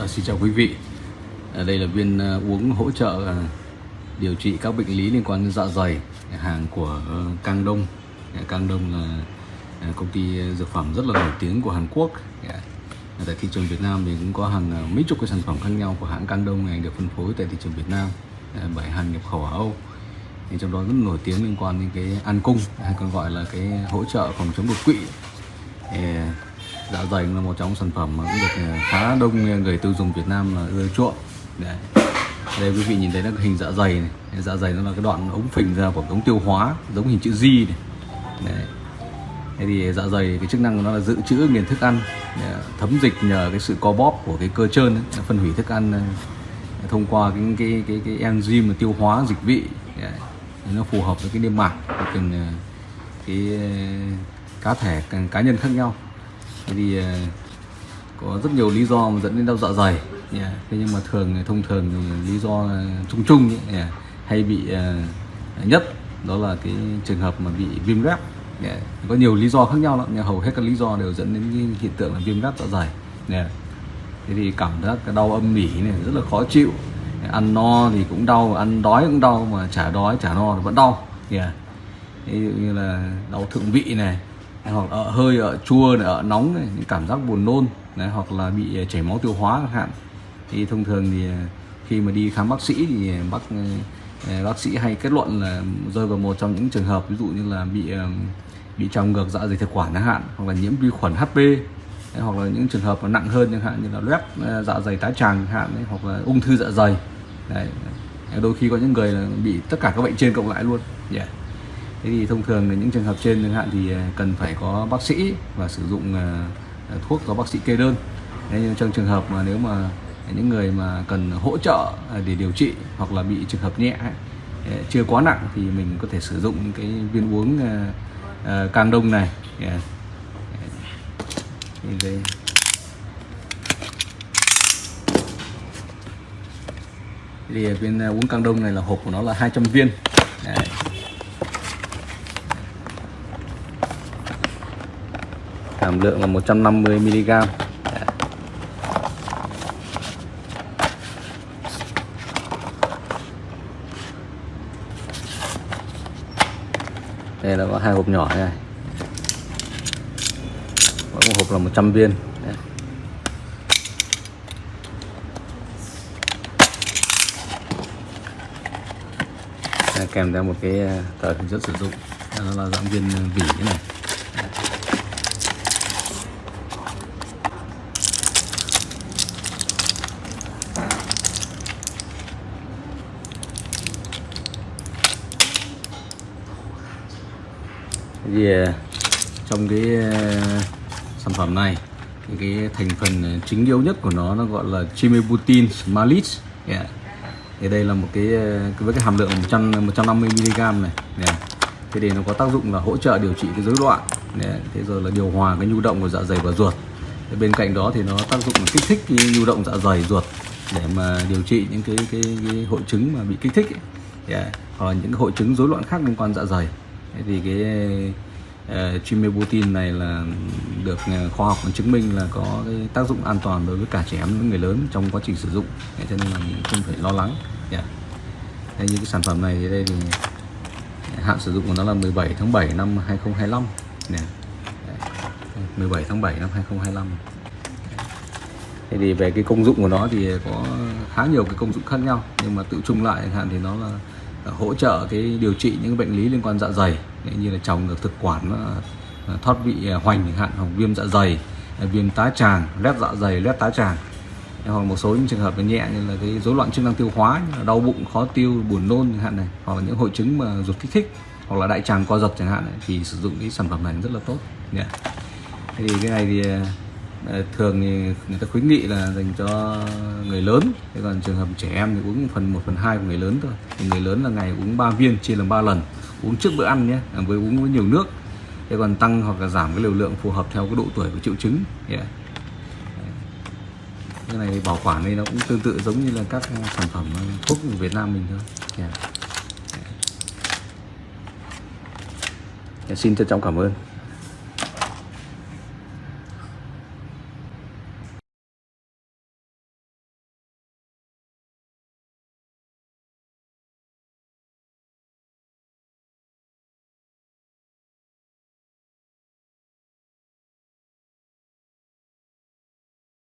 À, xin chào quý vị. À, Đây là viên à, ờ, uống hỗ trợ à, điều trị các bệnh lý liên quan đến dạ dày hàng của à, Cang Đông. Cang Đông là à, công ty dược phẩm rất là nổi tiếng của Hàn Quốc. À, Tại thị trường Việt Nam thì cũng có hàng à, mấy chục cái sản phẩm khác nhau của hãng Cang Đông này được phân phối tại thị trường Việt Nam à, bởi hàng nhập khẩu ở Âu. Thì trong đó rất nổi tiếng liên quan đến cái an cung hay còn gọi là cái hỗ trợ phòng chống đột quỵ. À, dạ dày là một trong sản phẩm mà cũng được à, khá đông người tiêu dùng Việt Nam là ưa chuộng Đấy. đây quý vị nhìn thấy là hình dạ dày này dạ dày nó là cái đoạn ống phình ra của ống tiêu hóa giống hình chữ Z này Đấy. Thế thì dạ dày cái chức năng của nó là dự trữ nghiền thức ăn à, thấm dịch nhờ cái sự co bóp của cái cơ trơn ấy, phân hủy thức ăn à, thông qua cái cái cái, cái enzyme tiêu hóa dịch vị Đấy. nó phù hợp với cái niêm mạc của từng cái cá thể cá nhân khác nhau thế thì ờ, có rất nhiều lý do mà dẫn đến đau dạ dày yeah. thế nhưng mà thường thông thường lý do ờ, chung chung yeah. Dạ, hay bị uh, nhất đó là cái trường hợp mà bị viêm gáp yeah. Dạ, có nhiều lý do khác nhau lắm nhưng hầu hết các lý do đều dẫn đến cái hiện tượng là viêm gáp dạ dày yeah. thế thì cảm giác cái đau âm mỉ này rất là khó chịu ăn no thì cũng đau ăn đói cũng đau mà chả đói chả no thì vẫn đau yeah. ví dụ như là đau thượng vị này hoặc ở hơi ở chua này, ở nóng này, những cảm giác buồn nôn đấy, hoặc là bị chảy máu tiêu hóa chẳng hạn. Thì thông thường thì khi mà đi khám bác sĩ thì bác bác sĩ hay kết luận là rơi vào một trong những trường hợp ví dụ như là bị bị trào ngược dạ dày thực quản chẳng hạn hoặc là nhiễm vi khuẩn HP đấy, hoặc là những trường hợp nặng hơn chẳng hạn như là loét dạ dày tái tràng chẳng hạn hoặc là ung thư dạ dày. Đấy. đôi khi có những người là bị tất cả các bệnh trên cộng lại luôn. Yeah thế thì thông thường là những trường hợp trên chẳng hạn thì à, cần phải có bác sĩ và sử dụng à, à, thuốc do bác sĩ kê đơn. Thế nhưng trong trường hợp mà nếu mà những người mà cần hỗ trợ để điều trị hoặc là bị trường hợp nhẹ chưa quá nặng thì mình có thể sử dụng những cái viên uống càng đông này. Dạ. Dạ. Đây. Thì viên uống càng đông này là hộp của nó là 200 viên. Đấy. Hàm lượng là 150 mg đây là có hai hộp nhỏ này. Mỗi một hộp là 100 viên. Đấy. kèm theo một cái à, tờ hướng dẫn sử dụng. Đó là dạng viên à, vỉ thế này. Thì ờ, trong cái ờ, sản phẩm này thì cái thành phần ờ, chính yếu nhất của nó nó gọi là chimebutin smalis yeah. thì đây là một cái với cái hàm lượng 100 150 mg này yeah. thế thì nó có tác dụng là hỗ trợ điều trị cái rối loạn yeah. thế rồi là điều hòa cái nhu động của dạ dày và ruột thế bên cạnh đó thì nó tác dụng là kích thích cái nhu động dạ dày ruột để mà điều trị những cái cái, cái hội chứng mà bị kích thích yeah. Dạ. hoặc những hội chứng rối loạn khác liên quan dạ dày thì cái ờ, uh, chimebutin này là được ờ, khoa học chứng minh là có cái tác dụng an toàn đối với cả trẻ em và người lớn trong quá trình sử dụng. Cho nên là mình không phải lo lắng. Yeah. đây như cái sản phẩm này thì đây thì ờ, hạn sử dụng của nó là 17 tháng 7 năm 2025 nè 17 tháng 7 năm 2025 Thế thì về cái công dụng của nó thì có khá nhiều cái công dụng khác nhau nhưng mà tự chung lại hạn thì nó là Ờ, hỗ trợ cái điều trị những bệnh lý liên quan dạ dày như là trào ngược thực quản ờ, ờ, thoát vị hoành chẳng hạn hoặc viêm dạ dày viêm tá tràng loét dạ dày loét tá tràng hoặc một số những trường hợp nhẹ như là cái rối loạn chức năng tiêu hóa như là đau bụng khó tiêu buồn nôn chẳng hạn này hoặc là những hội chứng mà ruột kích thích hoặc là đại tràng co giật chẳng hạn này, thì sử dụng cái sản phẩm này rất là tốt yeah. thì cái này thì thường thì người ta khuyến nghị là dành cho người lớn. Thế còn trường hợp trẻ em thì uống phần 1 phần 2 của người lớn thôi. Thì người lớn là ngày uống 3 viên, chia làm 3 lần. Uống trước bữa ăn nhé à, với uống với nhiều nước. Thế còn tăng hoặc là giảm cái liều lượng phù hợp theo cái độ tuổi của triệu chứng. Dạ. Yeah. cái này bảo quản đây nó cũng tương tự giống như là các sản phẩm ờ, thuốc của Việt Nam mình thôi. Yeah. Yeah. xin trân trọng cảm ơn.